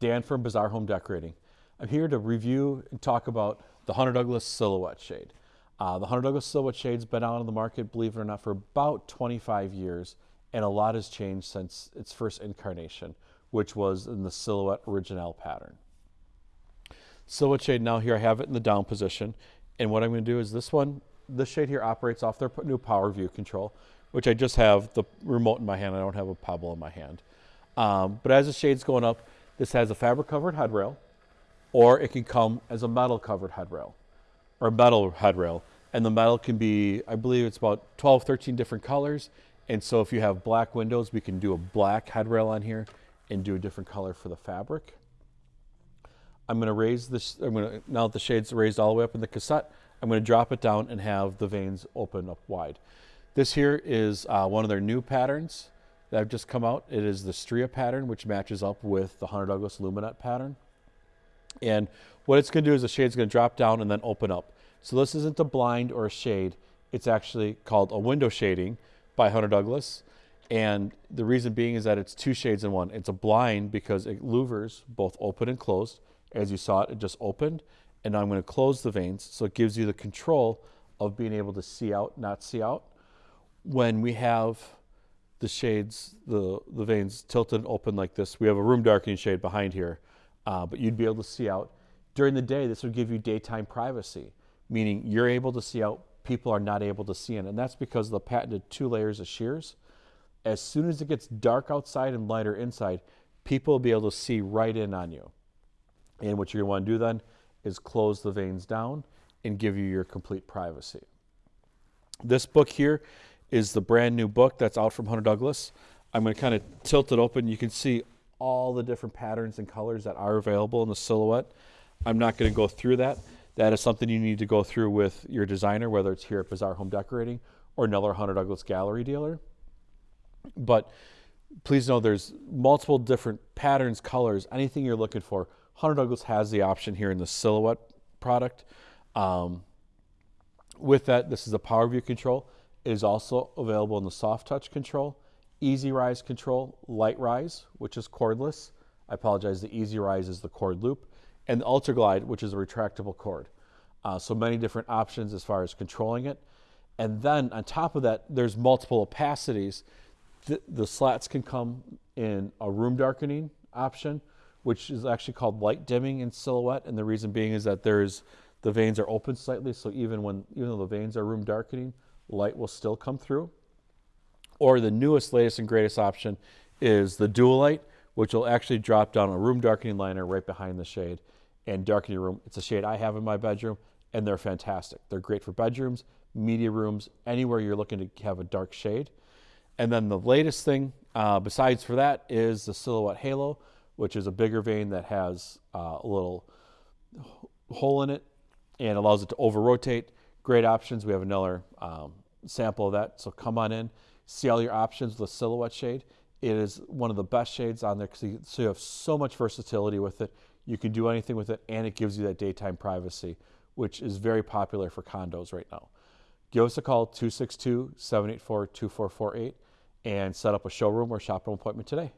Dan from Bazaar Home Decorating. I'm here to review and talk about the Hunter Douglas Silhouette Shade. Uh, the Hunter Douglas Silhouette Shade's been out on the market, believe it or not, for about 25 years, and a lot has changed since its first incarnation, which was in the Silhouette Original pattern. Silhouette Shade, now here I have it in the down position, and what I'm going to do is this one, this shade here operates off their new Power View control, which I just have the remote in my hand. I don't have a pebble in my hand. Um, but as the shade's going up, this has a fabric covered headrail, or it can come as a metal covered headrail, or a metal headrail. And the metal can be, I believe it's about 12, 13 different colors. And so if you have black windows, we can do a black headrail on here and do a different color for the fabric. I'm gonna raise this, I'm gonna, now that the shade's raised all the way up in the cassette, I'm gonna drop it down and have the vanes open up wide. This here is uh, one of their new patterns that have just come out. It is the Stria pattern, which matches up with the Hunter Douglas Luminette pattern. And what it's going to do is the shade's going to drop down and then open up. So this isn't a blind or a shade. It's actually called a window shading by Hunter Douglas. And the reason being is that it's two shades in one. It's a blind because it louvers both open and closed. As you saw it, it just opened. And now I'm going to close the vanes. So it gives you the control of being able to see out, not see out. When we have the shades, the, the vanes tilted open like this. We have a room darkening shade behind here, uh, but you'd be able to see out. During the day, this would give you daytime privacy, meaning you're able to see out, people are not able to see in. And that's because the patented two layers of shears. As soon as it gets dark outside and lighter inside, people will be able to see right in on you. And what you're gonna wanna do then is close the vanes down and give you your complete privacy. This book here is the brand new book that's out from Hunter Douglas. I'm going to kind of tilt it open. You can see all the different patterns and colors that are available in the silhouette. I'm not going to go through that. That is something you need to go through with your designer, whether it's here at Bazaar Home Decorating or another Hunter Douglas gallery dealer. But please know there's multiple different patterns, colors, anything you're looking for. Hunter Douglas has the option here in the silhouette product. Um, with that, this is a power view control. Is also available in the soft touch control, easy rise control, LiteRise, which is cordless. I apologize, the easy rise is the cord loop, and the ultra glide, which is a retractable cord. Uh, so many different options as far as controlling it. And then on top of that, there's multiple opacities. The, the slats can come in a room darkening option, which is actually called light dimming in silhouette. And the reason being is that there's the vanes are open slightly, so even when even though the vanes are room darkening, light will still come through. Or the newest, latest, and greatest option is the Duolite, which will actually drop down a room darkening liner right behind the shade and darken your room. It's a shade I have in my bedroom, and they're fantastic. They're great for bedrooms, media rooms, anywhere you're looking to have a dark shade. And then the latest thing, uh, besides for that, is the Silhouette Halo, which is a bigger vane that has uh, a little hole in it and allows it to over rotate great options. We have another um, sample of that. So come on in, see all your options with silhouette shade. It is one of the best shades on there because you, so you have so much versatility with it. You can do anything with it and it gives you that daytime privacy, which is very popular for condos right now. Give us a call, 262-784-2448 and set up a showroom or shop appointment today.